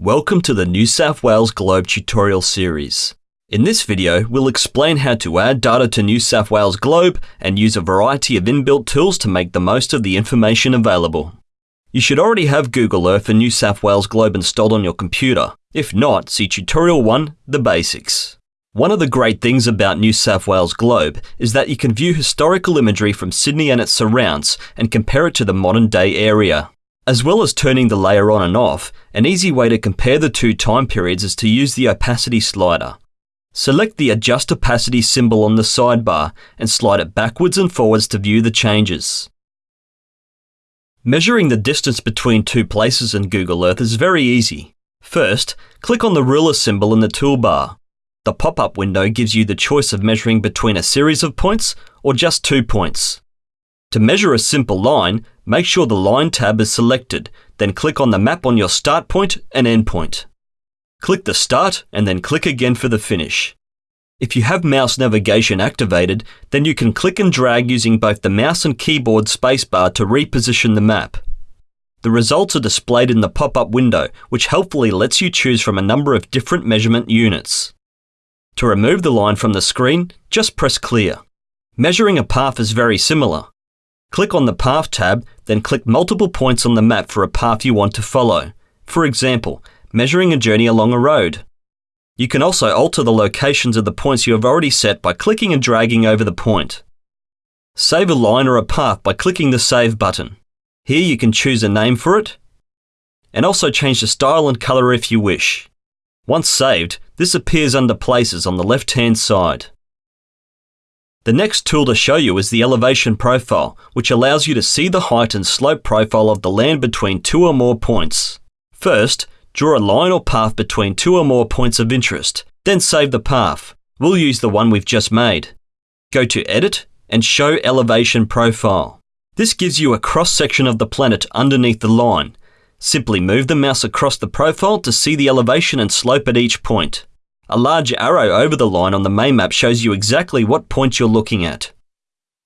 Welcome to the New South Wales Globe tutorial series. In this video, we'll explain how to add data to New South Wales Globe and use a variety of inbuilt tools to make the most of the information available. You should already have Google Earth and New South Wales Globe installed on your computer. If not, see Tutorial 1, The Basics. One of the great things about New South Wales Globe is that you can view historical imagery from Sydney and its surrounds and compare it to the modern day area. As well as turning the layer on and off, an easy way to compare the two time periods is to use the opacity slider. Select the Adjust Opacity symbol on the sidebar and slide it backwards and forwards to view the changes. Measuring the distance between two places in Google Earth is very easy. First, click on the ruler symbol in the toolbar. The pop-up window gives you the choice of measuring between a series of points or just two points. To measure a simple line, make sure the Line tab is selected, then click on the map on your start point and end point. Click the Start and then click again for the finish. If you have mouse navigation activated, then you can click and drag using both the mouse and keyboard spacebar to reposition the map. The results are displayed in the pop-up window, which helpfully lets you choose from a number of different measurement units. To remove the line from the screen, just press Clear. Measuring a path is very similar. Click on the Path tab, then click multiple points on the map for a path you want to follow. For example, measuring a journey along a road. You can also alter the locations of the points you have already set by clicking and dragging over the point. Save a line or a path by clicking the Save button. Here you can choose a name for it, and also change the style and colour if you wish. Once saved, this appears under Places on the left-hand side. The next tool to show you is the elevation profile, which allows you to see the height and slope profile of the land between two or more points. First, draw a line or path between two or more points of interest, then save the path. We'll use the one we've just made. Go to Edit and Show Elevation Profile. This gives you a cross-section of the planet underneath the line, Simply move the mouse across the profile to see the elevation and slope at each point. A large arrow over the line on the main map shows you exactly what point you're looking at.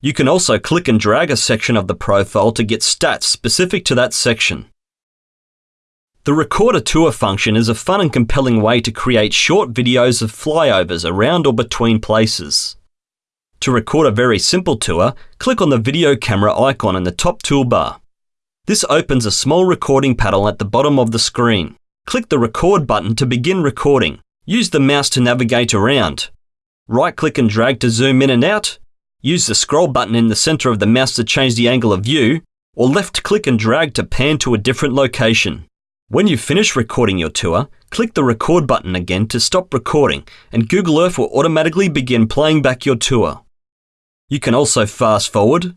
You can also click and drag a section of the profile to get stats specific to that section. The Record a Tour function is a fun and compelling way to create short videos of flyovers around or between places. To record a very simple tour, click on the video camera icon in the top toolbar. This opens a small recording panel at the bottom of the screen. Click the record button to begin recording. Use the mouse to navigate around. Right click and drag to zoom in and out. Use the scroll button in the center of the mouse to change the angle of view, or left click and drag to pan to a different location. When you finish recording your tour, click the record button again to stop recording and Google Earth will automatically begin playing back your tour. You can also fast forward,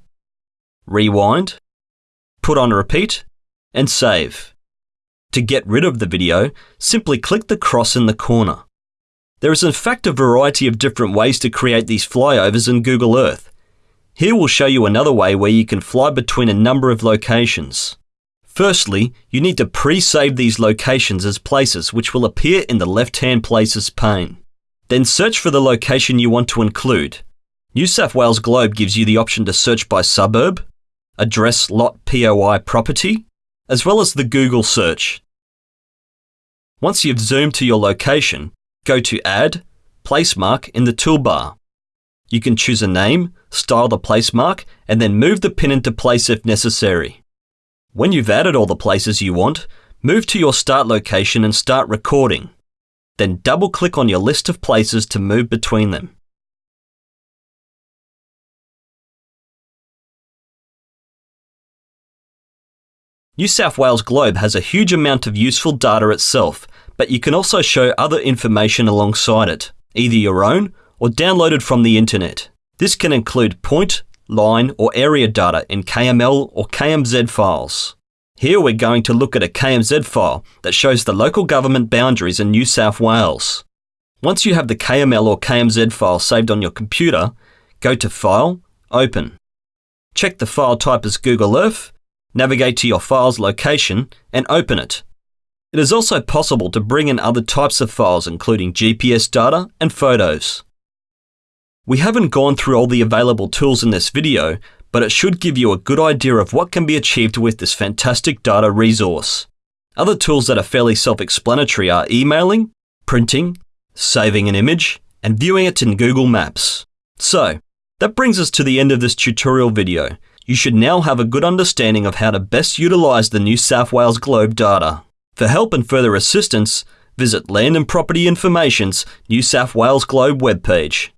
rewind, put on repeat, and save. To get rid of the video, simply click the cross in the corner. There is in fact a variety of different ways to create these flyovers in Google Earth. Here we'll show you another way where you can fly between a number of locations. Firstly, you need to pre-save these locations as places which will appear in the left-hand Places pane. Then search for the location you want to include. New South Wales Globe gives you the option to search by suburb, address lot POI property, as well as the Google search. Once you've zoomed to your location, go to Add, Placemark in the toolbar. You can choose a name, style the placemark, and then move the pin into place if necessary. When you've added all the places you want, move to your start location and start recording. Then double click on your list of places to move between them. New South Wales Globe has a huge amount of useful data itself, but you can also show other information alongside it, either your own or downloaded from the internet. This can include point, line or area data in KML or KMZ files. Here we're going to look at a KMZ file that shows the local government boundaries in New South Wales. Once you have the KML or KMZ file saved on your computer, go to File, Open. Check the file type as Google Earth navigate to your file's location, and open it. It is also possible to bring in other types of files including GPS data and photos. We haven't gone through all the available tools in this video, but it should give you a good idea of what can be achieved with this fantastic data resource. Other tools that are fairly self-explanatory are emailing, printing, saving an image, and viewing it in Google Maps. So, that brings us to the end of this tutorial video. You should now have a good understanding of how to best utilise the New South Wales Globe data. For help and further assistance, visit Land and Property Information's New South Wales Globe webpage.